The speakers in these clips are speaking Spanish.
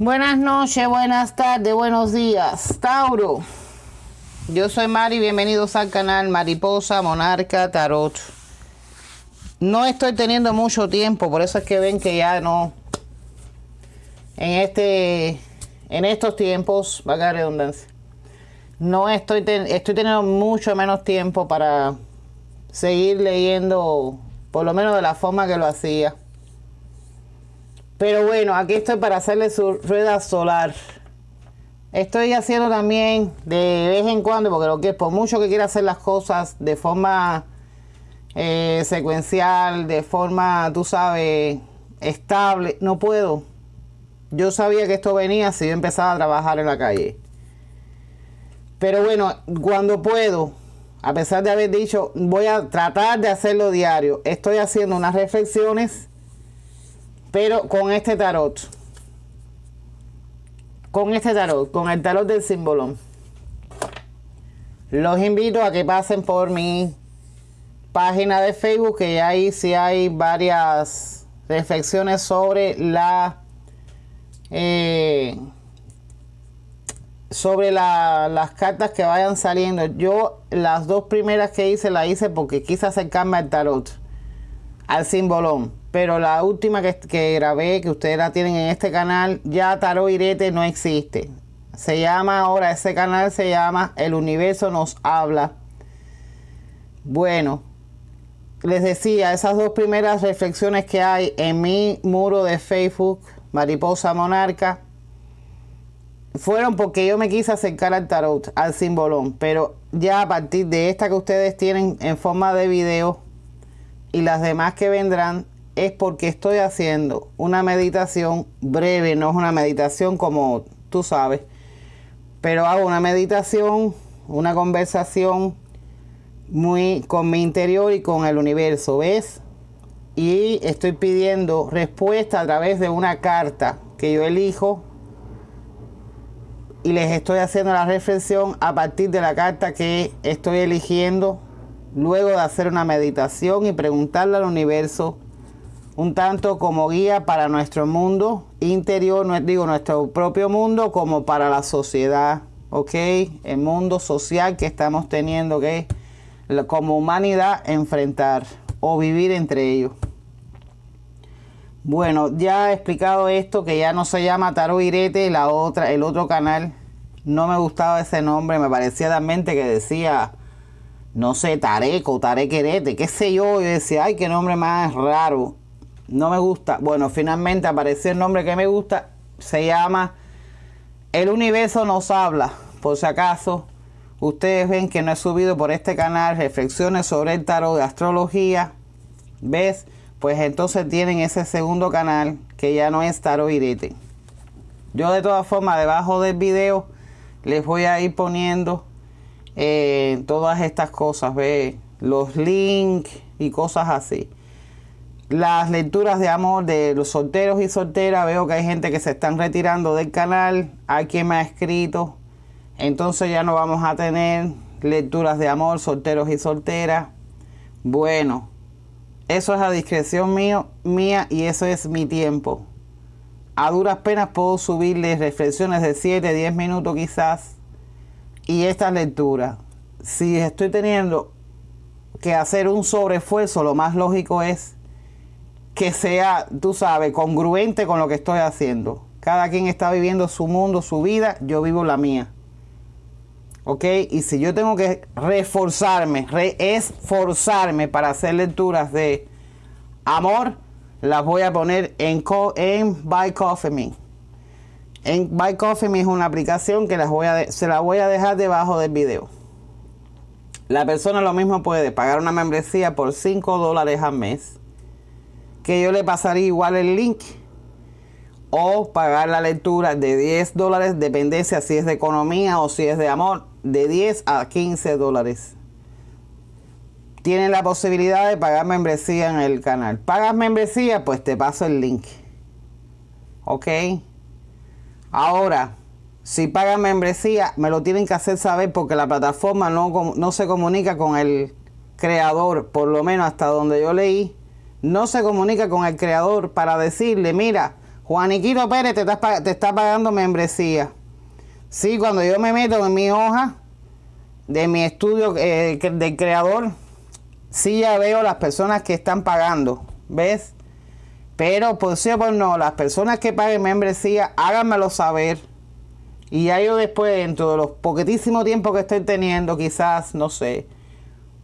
Buenas noches, buenas tardes, buenos días. Tauro. Yo soy Mari, bienvenidos al canal Mariposa Monarca Tarot. No estoy teniendo mucho tiempo, por eso es que ven que ya no. En este. En estos tiempos, va a redundancia. No estoy, estoy teniendo mucho menos tiempo para seguir leyendo, por lo menos de la forma que lo hacía. Pero bueno, aquí estoy para hacerle su rueda solar. Estoy haciendo también de vez en cuando, porque lo que por mucho que quiera hacer las cosas de forma eh, secuencial, de forma, tú sabes, estable, no puedo. Yo sabía que esto venía si yo empezaba a trabajar en la calle. Pero bueno, cuando puedo, a pesar de haber dicho, voy a tratar de hacerlo diario, estoy haciendo unas reflexiones pero con este tarot, con este tarot, con el tarot del símbolo, los invito a que pasen por mi página de Facebook, que ahí sí hay varias reflexiones sobre la... Eh, sobre las cartas que vayan saliendo. Yo las dos primeras que hice las hice porque quise acercarme al tarot, al símbolo pero la última que, grabé, que ustedes la tienen en este canal, ya Tarot Irete no existe. Se llama ahora, ese canal se llama El Universo Nos Habla. Bueno, les decía, esas dos primeras reflexiones que hay en mi muro de Facebook, Mariposa Monarca, fueron porque yo me quise acercar al tarot, al simbolón, pero ya a partir de esta que ustedes tienen en forma de video y las demás que vendrán, es porque estoy haciendo una meditación breve, no es una meditación como tú sabes, pero hago una meditación, una conversación muy con mi interior y con el universo, ¿ves? Y estoy pidiendo respuesta a través de una carta que yo elijo y les estoy haciendo la reflexión a partir de la carta que estoy eligiendo luego de hacer una meditación y preguntarle al universo un tanto como guía para nuestro mundo interior, no, digo nuestro propio mundo, como para la sociedad, ¿ok? El mundo social que estamos teniendo que como humanidad enfrentar o vivir entre ellos. Bueno, ya he explicado esto, que ya no se llama Taro Irete, la otra, el otro canal. No me gustaba ese nombre, me parecía también que decía, no sé, Tareco, Tarequerete, qué sé yo. Yo decía, ay, qué nombre más raro no me gusta. Bueno, finalmente apareció el nombre que me gusta. Se llama El Universo nos habla. Por si acaso ustedes ven que no he subido por este canal reflexiones sobre el tarot de astrología. ¿Ves? Pues entonces tienen ese segundo canal que ya no es tarot irete. Yo de todas formas debajo del video les voy a ir poniendo eh, todas estas cosas. ¿Ve? Los links y cosas así las lecturas de amor de los solteros y solteras. Veo que hay gente que se están retirando del canal. Hay quien me ha escrito. Entonces ya no vamos a tener lecturas de amor, solteros y solteras. Bueno, eso es a discreción mío, mía y eso es mi tiempo. A duras penas puedo subirles reflexiones de 7, 10 minutos quizás. Y esta lectura. Si estoy teniendo que hacer un sobreesfuerzo, lo más lógico es que sea, tú sabes, congruente con lo que estoy haciendo. Cada quien está viviendo su mundo, su vida, yo vivo la mía. ¿Ok? Y si yo tengo que reforzarme, reesforzarme para hacer lecturas de amor, las voy a poner en, en Buy Coffee Me. En Buy Coffee Me es una aplicación que las voy a se la voy a dejar debajo del video. La persona lo mismo puede pagar una membresía por 5 dólares al mes que yo le pasaría igual el link o pagar la lectura de 10 dólares, dependencia si es de economía o si es de amor, de 10 a 15 dólares. Tienen la posibilidad de pagar membresía en el canal. ¿Pagas membresía? Pues te paso el link. ¿Ok? Ahora, si pagan membresía, me lo tienen que hacer saber porque la plataforma no, no se comunica con el creador, por lo menos hasta donde yo leí no se comunica con el creador para decirle, mira, Juaniquito Pérez te está, te está pagando membresía. Sí, cuando yo me meto en mi hoja de mi estudio eh, del creador, sí ya veo las personas que están pagando, ¿ves? Pero por sí o por no, las personas que paguen membresía, háganmelo saber. Y ya yo después, dentro de los poquitísimos tiempo que estoy teniendo, quizás, no sé,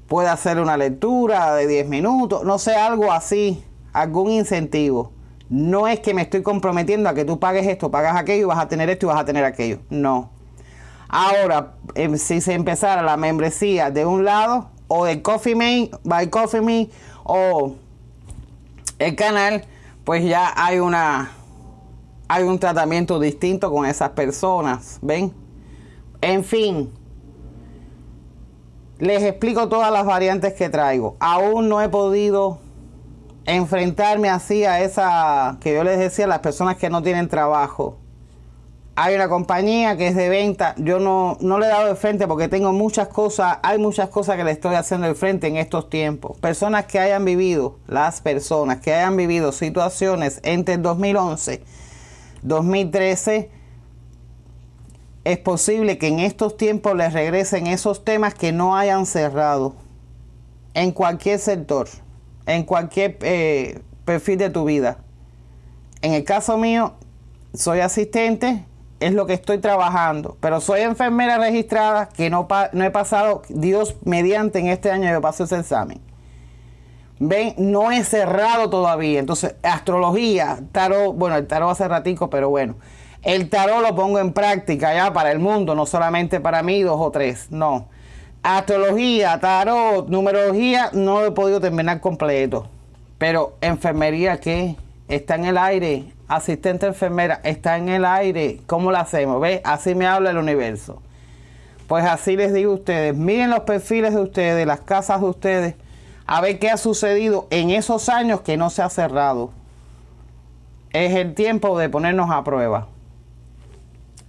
pueda hacer una lectura de 10 minutos, no sé, algo así, algún incentivo. No es que me estoy comprometiendo a que tú pagues esto, pagas aquello vas a tener esto y vas a tener aquello. No. Ahora, em, si se empezara la membresía de un lado, o de Coffee Me, by Coffee Me, o el canal, pues ya hay una hay un tratamiento distinto con esas personas, ¿ven? En fin, les explico todas las variantes que traigo. Aún no he podido enfrentarme así a esa que yo les decía, las personas que no tienen trabajo. Hay una compañía que es de venta, yo no, no le he dado de frente porque tengo muchas cosas, hay muchas cosas que le estoy haciendo de frente en estos tiempos. Personas que hayan vivido, las personas que hayan vivido situaciones entre el 2011 2013, es posible que en estos tiempos les regresen esos temas que no hayan cerrado en cualquier sector, en cualquier eh, perfil de tu vida. En el caso mío, soy asistente, es lo que estoy trabajando, pero soy enfermera registrada que no, no he pasado, Dios mediante en este año yo paso ese examen. Ven, no es cerrado todavía. Entonces, astrología, tarot, bueno, el tarot hace ratico, pero bueno. El tarot lo pongo en práctica ya para el mundo, no solamente para mí, dos o tres, no. Astrología, tarot, numerología, no lo he podido terminar completo. Pero enfermería, ¿qué? Está en el aire. Asistente enfermera, está en el aire. ¿Cómo lo hacemos? ¿Ve? Así me habla el universo. Pues así les digo a ustedes, miren los perfiles de ustedes, las casas de ustedes a ver qué ha sucedido en esos años que no se ha cerrado. Es el tiempo de ponernos a prueba.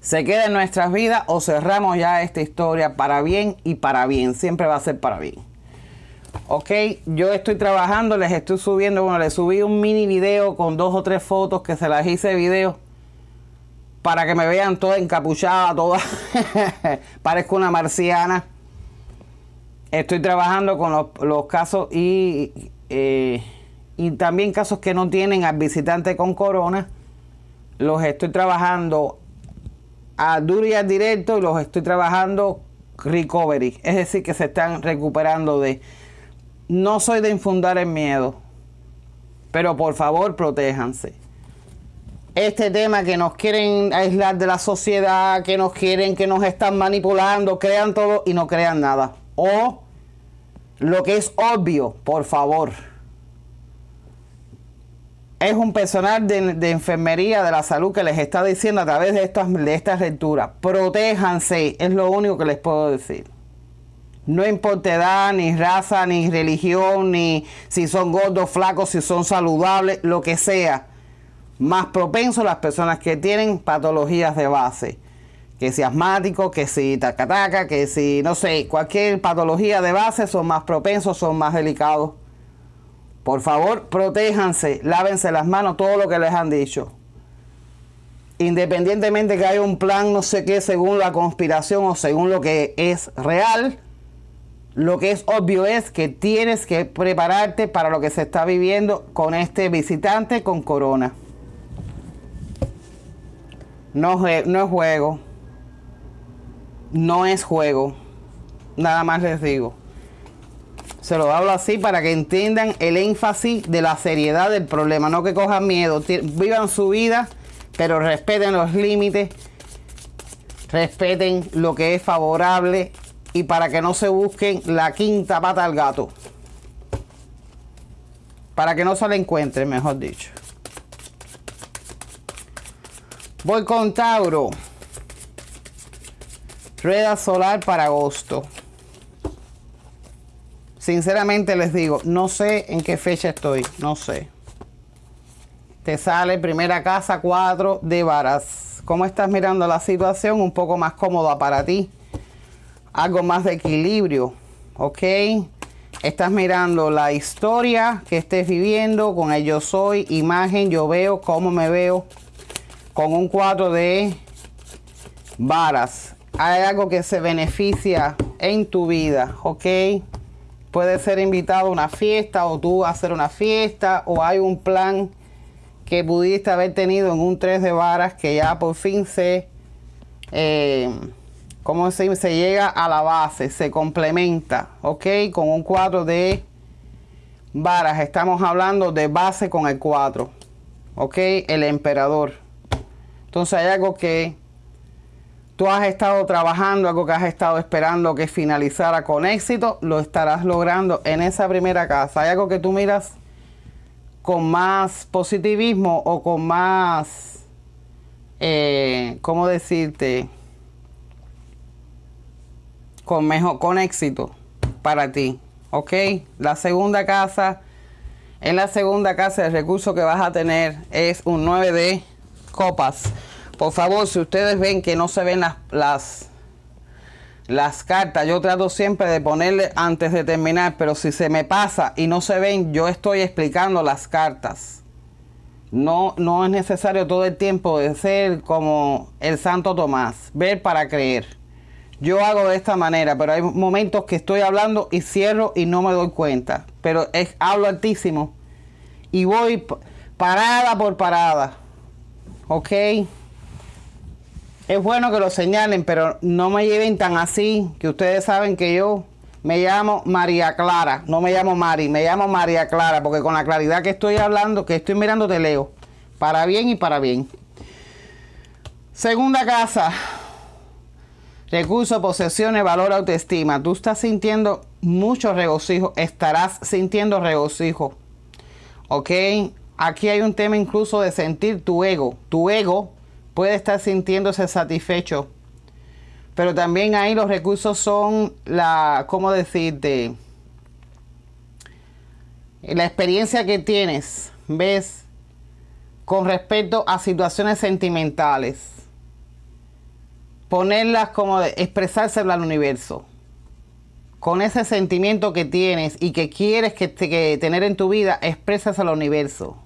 Se queda en nuestras vidas o cerramos ya esta historia para bien y para bien. Siempre va a ser para bien. Ok, yo estoy trabajando, les estoy subiendo, bueno, les subí un mini video con dos o tres fotos que se las hice video para que me vean toda encapuchada, toda parezco una marciana Estoy trabajando con los, casos y, eh, y también casos que no tienen al visitante con corona. Los estoy trabajando a duro y a directo y los estoy trabajando recovery. Es decir, que se están recuperando de... No soy de infundar el miedo, pero por favor protéjanse. Este tema que nos quieren aislar de la sociedad, que nos quieren, que nos están manipulando, crean todo y no crean nada o lo que es obvio, por favor. Es un personal de, enfermería de la salud que les está diciendo a través de estas, de estas lecturas, protéjanse, es lo único que les puedo decir. No importa edad, ni raza, ni religión, ni si son gordos, flacos, si son saludables, lo que sea. Más propenso las personas que tienen patologías de base que si asmático, que si tacataca, que si, no sé, cualquier patología de base son más propensos, son más delicados. Por favor, protéjanse, lávense las manos, todo lo que les han dicho. Independientemente que haya un plan, no sé qué, según la conspiración o según lo que es real, lo que es obvio es que tienes que prepararte para lo que se está viviendo con este visitante con corona. No, no es juego no es juego. Nada más les digo. Se lo hablo así para que entiendan el énfasis de la seriedad del problema. No que cojan miedo. Vivan su vida, pero respeten los límites. Respeten lo que es favorable. Y para que no se busquen la quinta pata al gato. Para que no se la encuentren, mejor dicho. Voy con Tauro. Rueda solar para agosto. Sinceramente les digo, no sé en qué fecha estoy, no sé. Te sale primera casa 4 de varas. ¿Cómo estás mirando la situación? Un poco más cómoda para ti. Algo más de equilibrio, ¿ok? Estás mirando la historia que estés viviendo con el yo soy, imagen, yo veo, cómo me veo. con un cuadro de varas. Hay algo que se beneficia en tu vida, ¿ok? Puede ser invitado a una fiesta o tú hacer una fiesta o hay un plan que pudiste haber tenido en un 3 de varas que ya por fin se, eh, ¿cómo se, se llega a la base? Se complementa, ¿ok? Con un 4 de varas. Estamos hablando de base con el 4, ¿ok? El emperador. Entonces hay algo que tú has estado trabajando, algo que has estado esperando que finalizara con éxito, lo estarás logrando en esa primera casa. Hay algo que tú miras con más positivismo o con más, eh, ¿cómo decirte? Con mejor, con éxito para ti, ¿ok? La segunda casa, en la segunda casa el recurso que vas a tener es un 9 de copas. Por favor, si ustedes ven que no se ven las, las, las cartas, yo trato siempre de ponerle antes de terminar, pero si se me pasa y no se ven, yo estoy explicando las cartas. No, no es necesario todo el tiempo de ser como el Santo Tomás, ver para creer. Yo hago de esta manera, pero hay momentos que estoy hablando y cierro y no me doy cuenta. Pero es, hablo altísimo y voy parada por parada. ¿Ok? es bueno que lo señalen, pero no me lleven tan así, que ustedes saben que yo me llamo María Clara, no me llamo Mari, me llamo María Clara, porque con la claridad que estoy hablando, que estoy mirando, te leo, para bien y para bien. Segunda casa, recursos, posesiones, valor, autoestima. Tú estás sintiendo mucho regocijo, estarás sintiendo regocijo, ¿ok? Aquí hay un tema incluso de sentir tu ego, tu ego puede estar sintiéndose satisfecho. Pero también ahí los recursos son la, ¿cómo decirte? La experiencia que tienes, ¿ves? Con respecto a situaciones sentimentales. Ponerlas como expresárselo al universo. Con ese sentimiento que tienes y que quieres que, que tener en tu vida, exprésaselo al universo.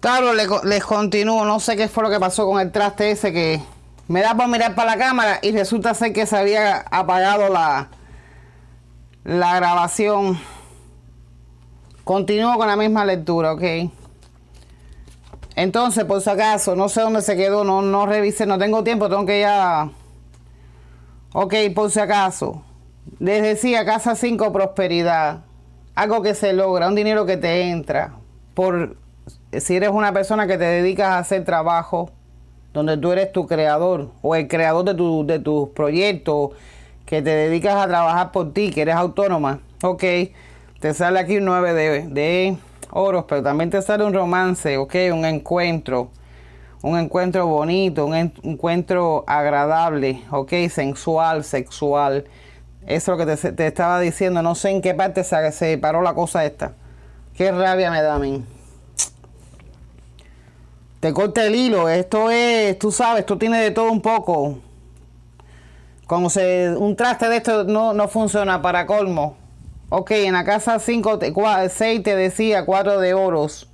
Claro, les, continúo. No sé qué fue lo que pasó con el traste ese que me da por mirar para la cámara y resulta ser que se había apagado la, la grabación. Continúo con la misma lectura, ok. Entonces, por si acaso, no sé dónde se quedó, no, no revisé, no tengo tiempo, tengo que ya... Ok, por si acaso. Les decía, casa 5, prosperidad. Algo que se logra, un dinero que te entra. Por si eres una persona que te dedicas a hacer trabajo donde tú eres tu creador o el creador de, tu, de tus proyectos, que te dedicas a trabajar por ti, que eres autónoma, ok, te sale aquí un 9 de, de oros, pero también te sale un romance, ok, un encuentro, un encuentro bonito, un encuentro agradable, ok, sensual, sexual. Eso es lo que te, estaba diciendo, no sé en qué parte se, paró la cosa esta. Qué rabia me da a mí te corta el hilo. Esto es, tú sabes, esto tiene de todo un poco. Como se, un traste de esto no, no funciona para colmo. Ok, en la casa 5, 6 te decía 4 de oros.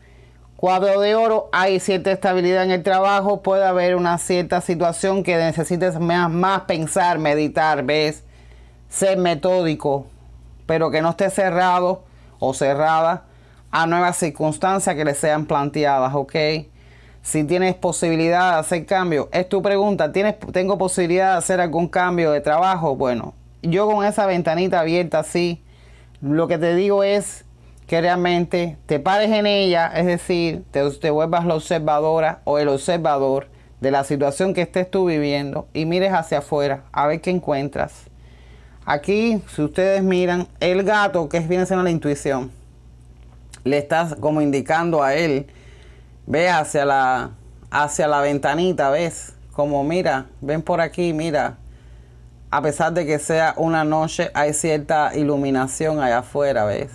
4 de oro, hay cierta estabilidad en el trabajo, puede haber una cierta situación que necesites más, más pensar, meditar, ¿ves? Ser metódico, pero que no esté cerrado o cerrada a nuevas circunstancias que le sean planteadas, ¿ok? si tienes posibilidad de hacer cambio. Es tu pregunta, ¿tienes, ¿tengo posibilidad de hacer algún cambio de trabajo? Bueno, yo con esa ventanita abierta así, lo que te digo es que realmente te pares en ella, es decir, te, vuelvas la observadora o el observador de la situación que estés tú viviendo y mires hacia afuera a ver qué encuentras. Aquí, si ustedes miran, el gato, que viene siendo la intuición, le estás como indicando a él Ve hacia la, hacia la ventanita, ¿ves? Como mira, ven por aquí, mira. A pesar de que sea una noche, hay cierta iluminación allá afuera, ¿ves?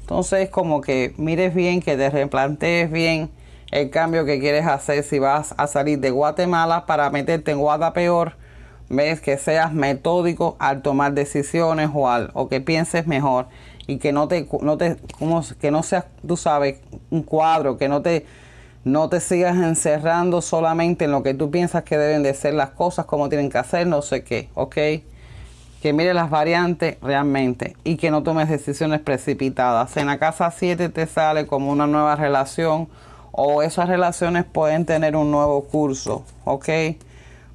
Entonces, como que mires bien, que te replantees bien el cambio que quieres hacer si vas a salir de Guatemala para meterte en Guadapeor. Ves que seas metódico al tomar decisiones o, al, o que pienses mejor y que no te, no te como, que no seas, tú sabes, un cuadro, que no te No te sigas encerrando solamente en lo que tú piensas que deben de ser las cosas, como tienen que hacer, no sé qué, ¿ok? Que mire las variantes realmente y que no tomes decisiones precipitadas. En la casa 7 te sale como una nueva relación o esas relaciones pueden tener un nuevo curso, ¿ok?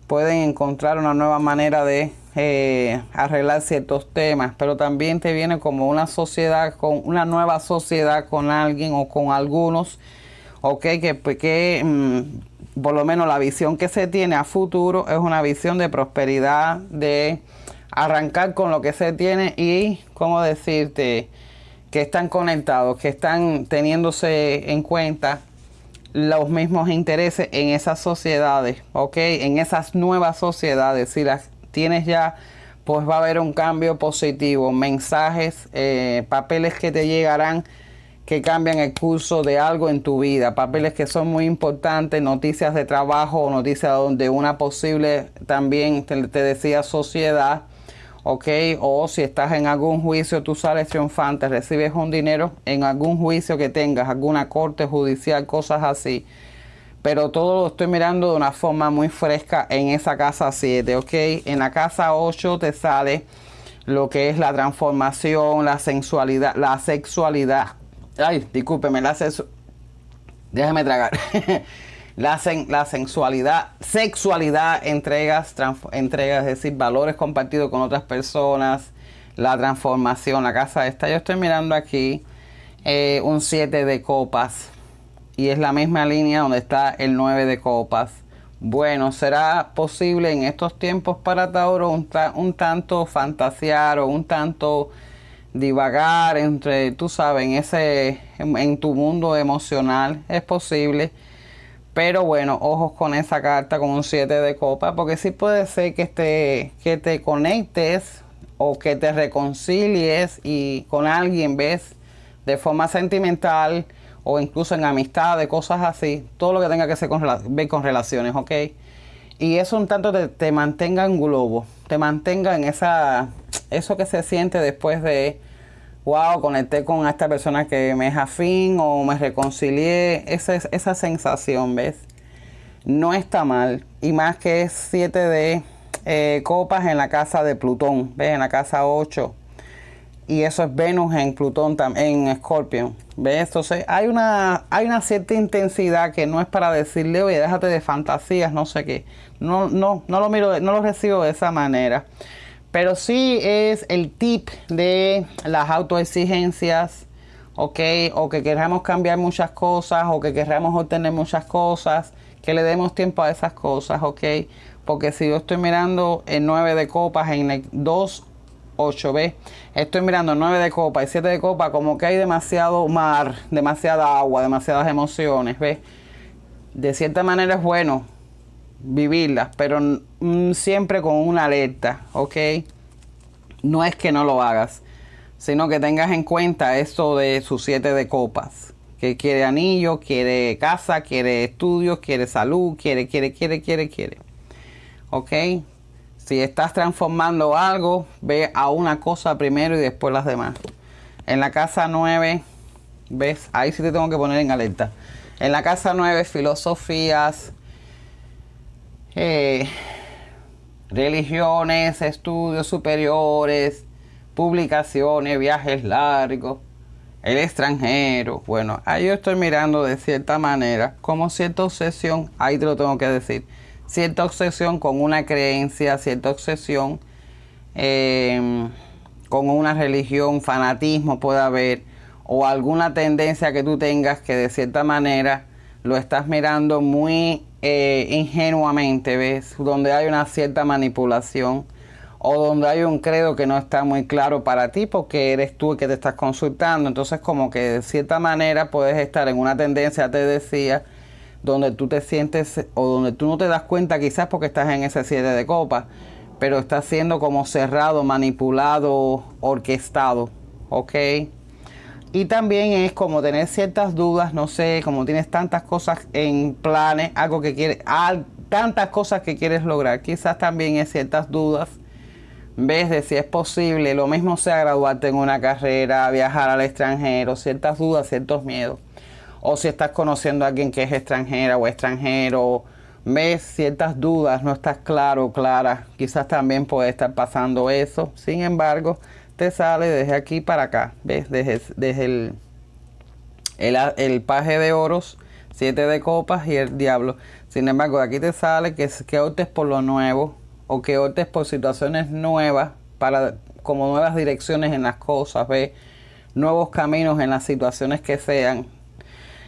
Pueden encontrar una nueva manera de eh, arreglar ciertos temas, pero también te viene como una sociedad, con una nueva sociedad con alguien o con algunos ok, que, pues, mm, por lo menos la visión que se tiene a futuro es una visión de prosperidad, de arrancar con lo que se tiene y, ¿cómo decirte? Que están conectados, que están teniéndose en cuenta los mismos intereses en esas sociedades, ¿ok? En esas nuevas sociedades, si las tienes ya, pues va a haber un cambio positivo, mensajes, eh, papeles que te llegarán que cambian el curso de algo en tu vida, papeles que son muy importantes, noticias de trabajo o noticias de una posible, también te, decía, sociedad, ¿ok? O si estás en algún juicio, tú sales triunfante, recibes un dinero en algún juicio que tengas, alguna corte judicial, cosas así. Pero todo lo estoy mirando de una forma muy fresca en esa casa 7, ¿ok? En la casa 8 te sale lo que es la transformación, la sensualidad, la sexualidad Ay, discúlpeme, la Déjame tragar. la, la sensualidad, sexualidad, entregas, entregas, es decir, valores compartidos con otras personas, la transformación, la casa esta. Yo estoy mirando aquí eh, un 7 de copas y es la misma línea donde está el 9 de copas. Bueno, será posible en estos tiempos para Tauro un, un tanto fantasear o un tanto divagar entre, tú sabes, en, ese, en, tu mundo emocional, es posible. Pero bueno, ojos con esa carta con un 7 de copa, porque sí puede ser que te, que te conectes o que te reconcilies y con alguien, ves, de forma sentimental o incluso en amistad, de cosas así, todo lo que tenga que ser con, ver con relaciones, ¿ok? Y eso un tanto te, te mantenga en globo, te mantenga en esa, eso que se siente después de wow, conecté con esta persona que me es afín o me reconcilié, esa, esa sensación, ¿ves? No está mal. Y más que es 7 de eh, copas en la casa de Plutón, ¿ves? En la casa 8. Y eso es Venus en Plutón, en Escorpio. ¿Ves? Entonces hay una, hay una cierta intensidad que no es para decirle, oye, déjate de fantasías, no sé qué. No, no, no lo miro, no lo recibo de esa manera. Pero sí es el tip de las autoexigencias, ¿ok? O que queramos cambiar muchas cosas o que queramos obtener muchas cosas, que le demos tiempo a esas cosas, ¿ok? Porque si yo estoy mirando el 9 de copas en el 2, 8, ¿ves? Estoy mirando 9 de copas y 7 de copas, como que hay demasiado mar, demasiada agua, demasiadas emociones, ¿ves? De cierta manera es bueno vivirlas, pero mm, siempre con una alerta, ¿ok? No es que no lo hagas, sino que tengas en cuenta esto de sus siete de copas, que quiere anillo, quiere casa, quiere estudios, quiere salud, quiere, quiere, quiere, quiere, quiere. ¿Ok? Si estás transformando algo, ve a una cosa primero y después las demás. En la casa 9, ¿ves? Ahí sí te tengo que poner en alerta. En la casa 9, filosofías, eh, religiones, estudios superiores, publicaciones, viajes largos, el extranjero. Bueno, ahí yo estoy mirando de cierta manera como cierta obsesión, ahí te lo tengo que decir, cierta obsesión con una creencia, cierta obsesión em, con una religión, fanatismo puede haber, o alguna tendencia que tú tengas que de cierta manera lo estás mirando muy eh, ingenuamente, ¿ves? Donde hay una cierta manipulación o donde hay un credo que no está muy claro para ti porque eres tú el que te estás consultando. Entonces como que de cierta manera puedes estar en una tendencia, te decía, donde tú te sientes o donde tú no te das cuenta quizás porque estás en ese siete de copas, pero estás siendo como cerrado, manipulado, orquestado, ¿ok? Y también es como tener ciertas dudas, no sé, como tienes tantas cosas en planes, algo que quieres, tantas cosas que quieres lograr. Quizás también es ciertas dudas. Ves de si es posible, lo mismo sea graduarte en una carrera, viajar al extranjero, ciertas dudas, ciertos miedos. o si estás conociendo a alguien que es extranjera o extranjero, ves ciertas dudas, no estás claro, clara, quizás también puede estar pasando eso. Sin embargo, te sale desde aquí para acá, ves, desde, desde el, el, el paje de oros, siete de copas y el diablo. Sin embargo, aquí te sale que, que optes por lo nuevo o que optes por situaciones nuevas para como nuevas direcciones en las cosas, ve nuevos caminos en las situaciones que sean.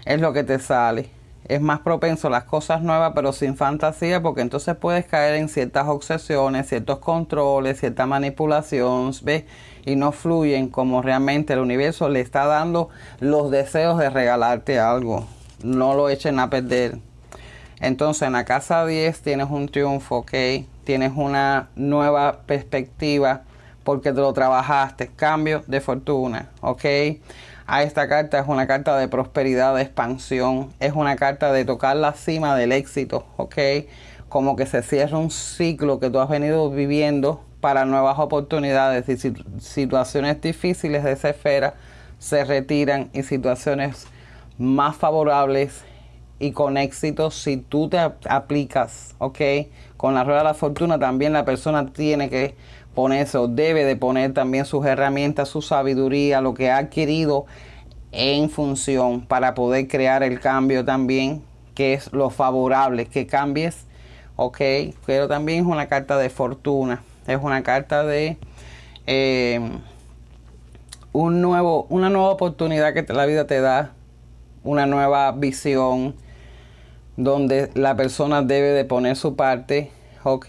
Es lo que te sale. Es más propenso a las cosas nuevas, pero sin fantasía, porque entonces puedes caer en ciertas obsesiones, ciertos controles, cierta manipulación, ¿ves? Y no fluyen como realmente el universo le está dando los deseos de regalarte algo. No lo echen a perder. Entonces en la casa 10 tienes un triunfo, ¿ok? Tienes una nueva perspectiva porque te lo trabajaste. Cambio de fortuna, ¿ok? A esta carta es una carta de prosperidad, de expansión. Es una carta de tocar la cima del éxito, ¿ok? Como que se cierra un ciclo que tú has venido viviendo para nuevas oportunidades y situaciones difíciles de esa esfera se retiran y situaciones más favorables y con éxito si tú te aplicas, ¿ok? Con la rueda de la fortuna también la persona tiene que ponerse o debe de poner también sus herramientas, su sabiduría, lo que ha adquirido en función para poder crear el cambio también, que es lo favorable, que cambies, ¿ok? Pero también es una carta de fortuna, es una carta de... Eh, un nuevo, una nueva oportunidad que la vida te da, una nueva visión, donde la persona debe de poner su parte, ok,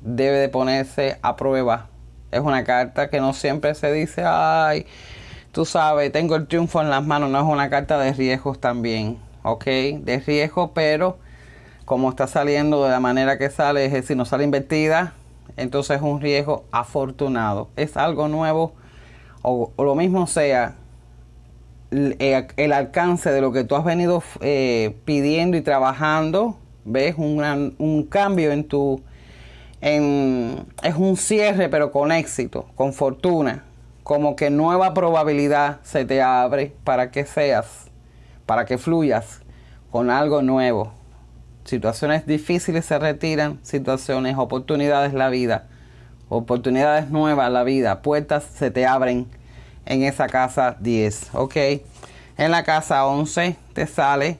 debe de ponerse a prueba. Es una carta que no siempre se dice, ay, tú sabes, tengo el triunfo en las manos, no es una carta de riesgos también, ok, de riesgo, pero como está saliendo de la manera que sale, es decir, no sale invertida, entonces es un riesgo afortunado. Es algo nuevo, o, lo mismo sea, eh, el, alcance de lo que tú has venido eh, pidiendo y trabajando, ves un cambio en tu, es un cierre pero con éxito, con fortuna, como que nueva probabilidad se te abre para que seas, para que fluyas con algo nuevo. Situaciones difíciles se retiran, situaciones, oportunidades la vida, oportunidades nuevas la vida, puertas se te abren en esa casa 10, ¿ok? En la casa 11 te sale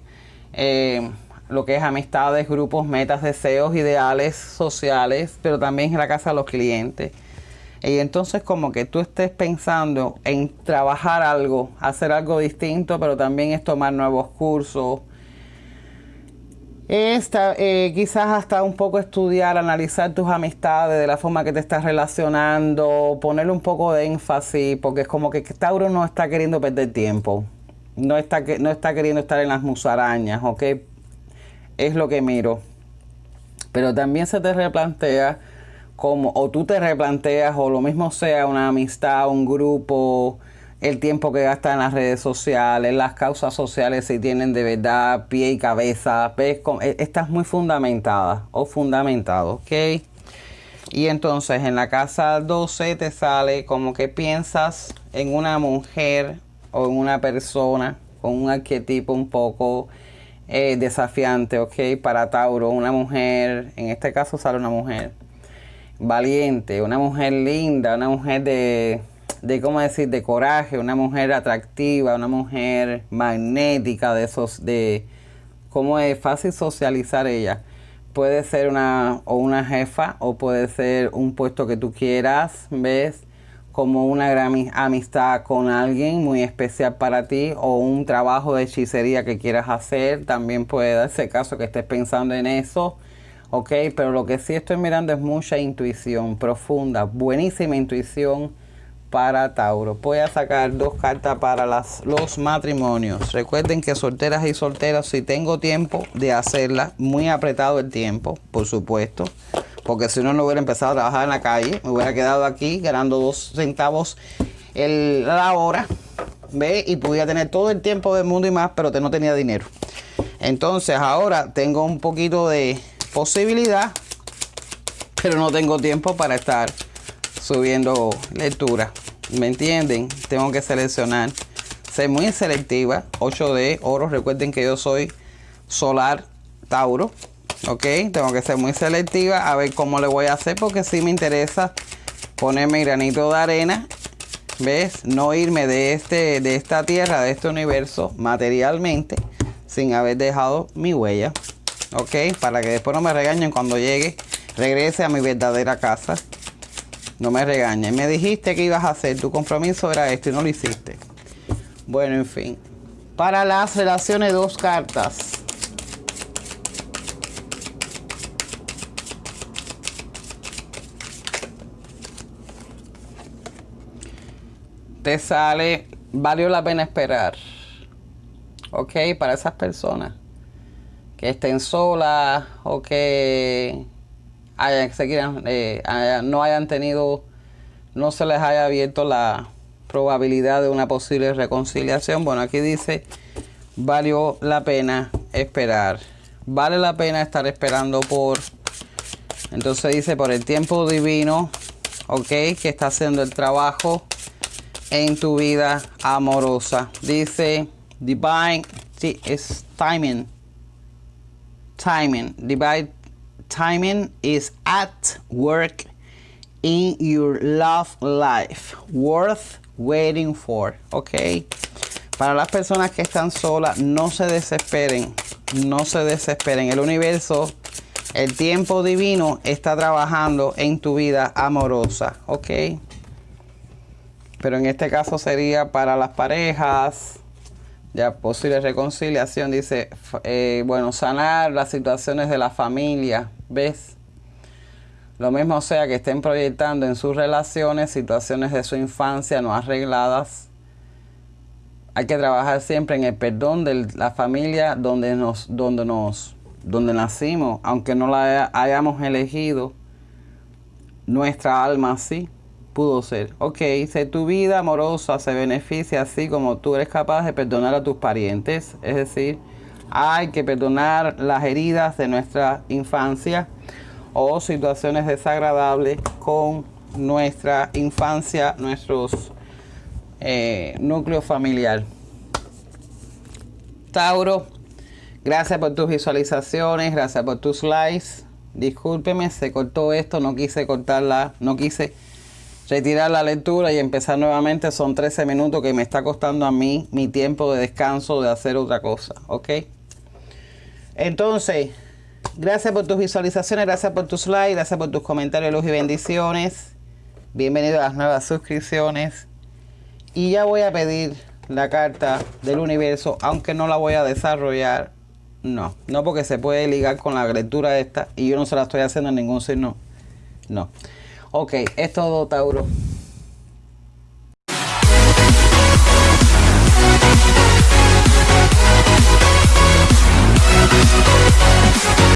eh, lo que es amistades, grupos, metas, deseos, ideales sociales, pero también en la casa de los clientes. Y entonces como que tú estés pensando en trabajar algo, hacer algo distinto, pero también es tomar nuevos cursos, esta, eh, quizás hasta un poco estudiar, analizar tus amistades, de la forma que te estás relacionando, ponerle un poco de énfasis, porque es como que Tauro no está queriendo perder tiempo, no está, no está queriendo estar en las musarañas, ¿ok? Es lo que miro. Pero también se te replantea como, o tú te replanteas, o lo mismo sea una amistad, un grupo, el tiempo que gasta en las redes sociales, las causas sociales si tienen de verdad pie y cabeza, ¿ves? E, estás muy fundamentada o fundamentado, ¿ok? Y entonces en la casa 12 te sale como que piensas en una mujer o en una persona con un arquetipo un poco eh, desafiante, ¿ok? Para Tauro, una mujer, en este caso sale una mujer valiente, una mujer linda, una mujer de de cómo decir, de coraje, una mujer atractiva, una mujer magnética, de esos, de cómo es fácil socializar ella. Puede ser una, o una jefa, o puede ser un puesto que tú quieras, ¿ves? Como una gran amistad con alguien muy especial para ti, o un trabajo de hechicería que quieras hacer, también puede darse caso que estés pensando en eso. Ok, pero lo que sí estoy mirando es mucha intuición profunda, buenísima intuición para Tauro. Voy a sacar dos cartas para los matrimonios. Recuerden que solteras y solteras, si tengo tiempo de hacerla, muy apretado el tiempo, por supuesto. Porque si no, no hubiera empezado a trabajar en la calle. Me hubiera quedado aquí ganando dos centavos el, la hora. ¿Ve? Y pudiera tener todo el tiempo del mundo y más, pero no tenía dinero. Entonces ahora tengo un poquito de posibilidad, pero no tengo tiempo para estar subiendo lectura. ¿Me entienden? Tengo que seleccionar. ser muy selectiva. 8D, oro. Recuerden que yo soy solar Tauro. Ok, tengo que ser muy selectiva a ver cómo le voy a hacer porque si me interesa ponerme granito de arena. ¿Ves? No irme de, este, de esta tierra, de este universo materialmente sin haber dejado mi huella. Ok, para que después no me regañen cuando llegue, regrese a mi verdadera casa. No me regañen. Me dijiste que ibas a hacer, tu compromiso era esto y no lo hiciste. Bueno, en fin. Para las relaciones, dos cartas. Te sale, valió la pena esperar. Ok, para esas personas que estén solas o que se quieran, eh, no hayan tenido, no se les haya abierto la probabilidad de una posible reconciliación. Bueno, aquí dice, valió la pena esperar. Vale la pena estar esperando por, entonces dice, por el tiempo divino, ok, que está haciendo el trabajo en tu vida amorosa. Dice, divine, sí, es timing timing. Divine timing is at work in your love life. Worth waiting for. Ok. Para las personas que están solas, no se desesperen. No se desesperen. El universo, el tiempo divino está trabajando en tu vida amorosa. Ok. Pero en este caso sería para las parejas ya posible reconciliación, dice, eh, bueno, sanar las situaciones de la familia, ¿ves? Lo mismo sea que estén proyectando en sus relaciones situaciones de su infancia no arregladas. Hay que trabajar siempre en el perdón de la familia donde nos, donde nos, donde nacimos, aunque no la hayamos elegido, nuestra alma sí pudo ser. Ok, si tu vida amorosa se beneficia así como tú eres capaz de perdonar a tus parientes. Es decir, hay que perdonar las heridas de nuestra infancia o situaciones desagradables con nuestra infancia, nuestros eh, núcleos familiar. Tauro, gracias por tus visualizaciones, gracias por tus likes. Discúlpeme, se cortó esto, no quise cortarla, no quise retirar la lectura y empezar nuevamente. Son 13 minutos que me está costando a mí mi tiempo de descanso de hacer otra cosa, ¿ok? Entonces, gracias por tus visualizaciones, gracias por tus likes, gracias por tus comentarios, luz y bendiciones. Bienvenido a las nuevas suscripciones. Y ya voy a pedir la carta del universo, aunque no la voy a desarrollar. No, no porque se puede ligar con la lectura esta y yo no se la estoy haciendo en ningún signo. No. Ok, es todo, Tauro.